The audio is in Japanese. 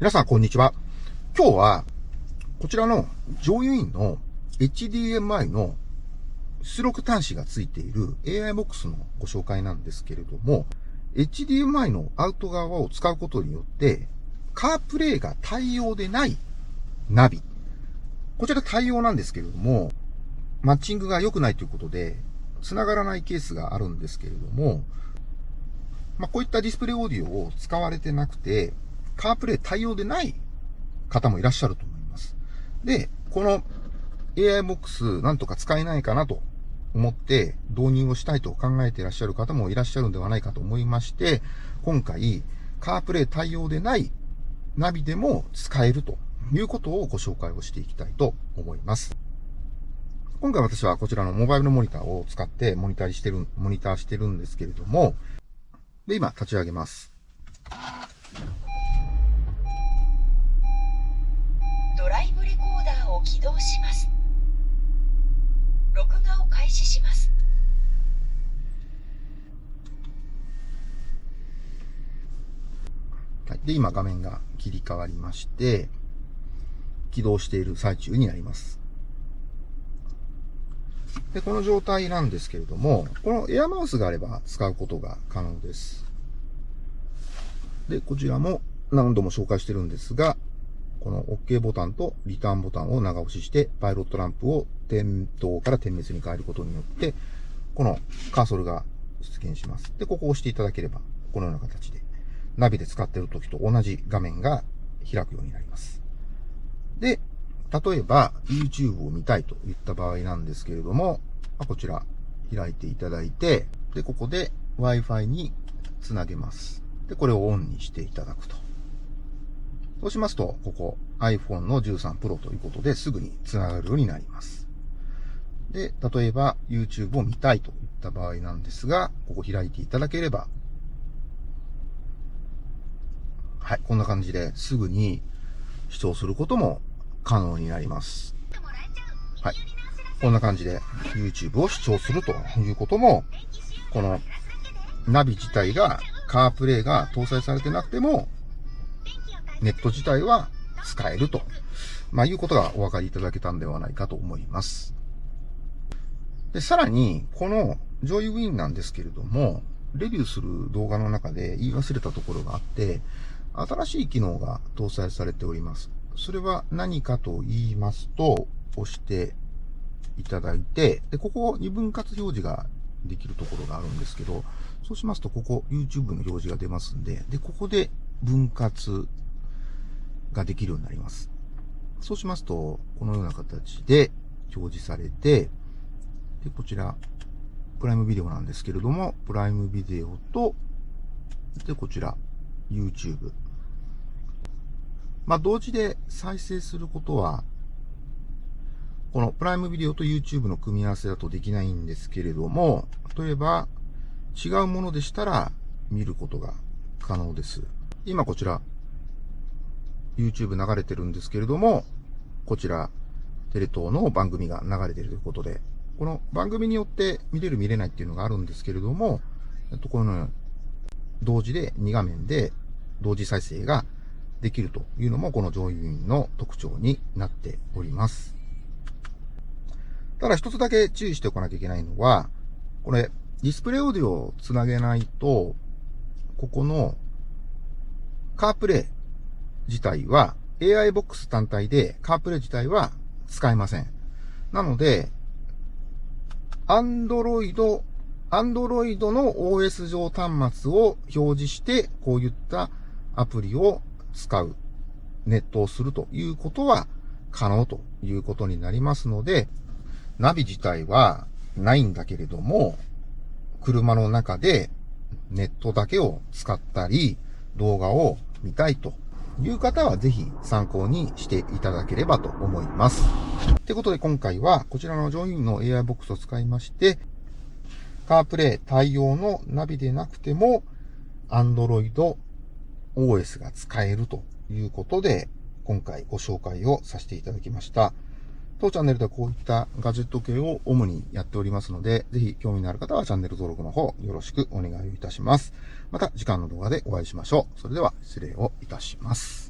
皆さん、こんにちは。今日は、こちらの上油院の HDMI の出力端子がついている AI ボックスのご紹介なんですけれども、HDMI のアウト側を使うことによって、カープレイが対応でないナビ。こちら対応なんですけれども、マッチングが良くないということで、繋がらないケースがあるんですけれども、まあ、こういったディスプレイオーディオを使われてなくて、カープレイ対応でない方もいらっしゃると思います。で、この AI ボックスなんとか使えないかなと思って導入をしたいと考えていらっしゃる方もいらっしゃるんではないかと思いまして、今回、カープレイ対応でないナビでも使えるということをご紹介をしていきたいと思います。今回私はこちらのモバイルのモニターを使ってモニターしてる、モニターしてるんですけれども、で、今立ち上げます。起動します録画を開始しますはい、で、今画面が切り替わりまして、起動している最中になります。で、この状態なんですけれども、このエアマウスがあれば使うことが可能です。で、こちらも何度も紹介してるんですが、この OK ボタンとリターンボタンを長押しして、パイロットランプを点灯から点滅に変えることによって、このカーソルが出現します。で、ここを押していただければ、このような形で、ナビで使っている時と同じ画面が開くようになります。で、例えば YouTube を見たいといった場合なんですけれども、こちら開いていただいて、で、ここで Wi-Fi につなげます。で、これをオンにしていただくと。そうしますと、ここ iPhone の13 Pro ということですぐに繋がるようになります。で、例えば YouTube を見たいといった場合なんですが、ここ開いていただければ、はい、こんな感じですぐに視聴することも可能になります。はい。こんな感じで YouTube を視聴するということも、このナビ自体がカープレイが搭載されてなくてもネット自体は使えると、まあ、いうことがお分かりいただけたんではないかと思います。で、さらに、このジョイウィンなんですけれども、レビューする動画の中で言い忘れたところがあって、新しい機能が搭載されております。それは何かと言いますと、押していただいて、で、ここ2分割表示ができるところがあるんですけど、そうしますと、ここ YouTube の表示が出ますんで、で、ここで分割ができるようになります。そうしますと、このような形で表示されて、で、こちら、プライムビデオなんですけれども、プライムビデオと、で、こちら、YouTube。まあ、同時で再生することは、このプライムビデオと YouTube の組み合わせだとできないんですけれども、例えば、違うものでしたら見ることが可能です。今こちら、YouTube 流れてるんですけれども、こちら、テレ東の番組が流れてるということで、この番組によって見れる見れないっていうのがあるんですけれども、この同時で2画面で同時再生ができるというのもこの上位員の特徴になっております。ただ一つだけ注意しておかなきゃいけないのは、これディスプレイオーディオをつなげないと、ここのカープレイ自体は、AI ボックス単体でカープレイ自体は使えません。なので、Android、Android の OS 上端末を表示して、こういったアプリを使う、ネットをするということは可能ということになりますので、ナビ自体はないんだけれども、車の中でネットだけを使ったり、動画を見たいという方はぜひ参考にしていただければと思います。ってことで今回はこちらのジョインの AI ボックスを使いまして、カープレイ対応のナビでなくても Android OS が使えるということで、今回ご紹介をさせていただきました。当チャンネルではこういったガジェット系を主にやっておりますので、ぜひ興味のある方はチャンネル登録の方よろしくお願いいたします。また次回の動画でお会いしましょう。それでは失礼をいたします。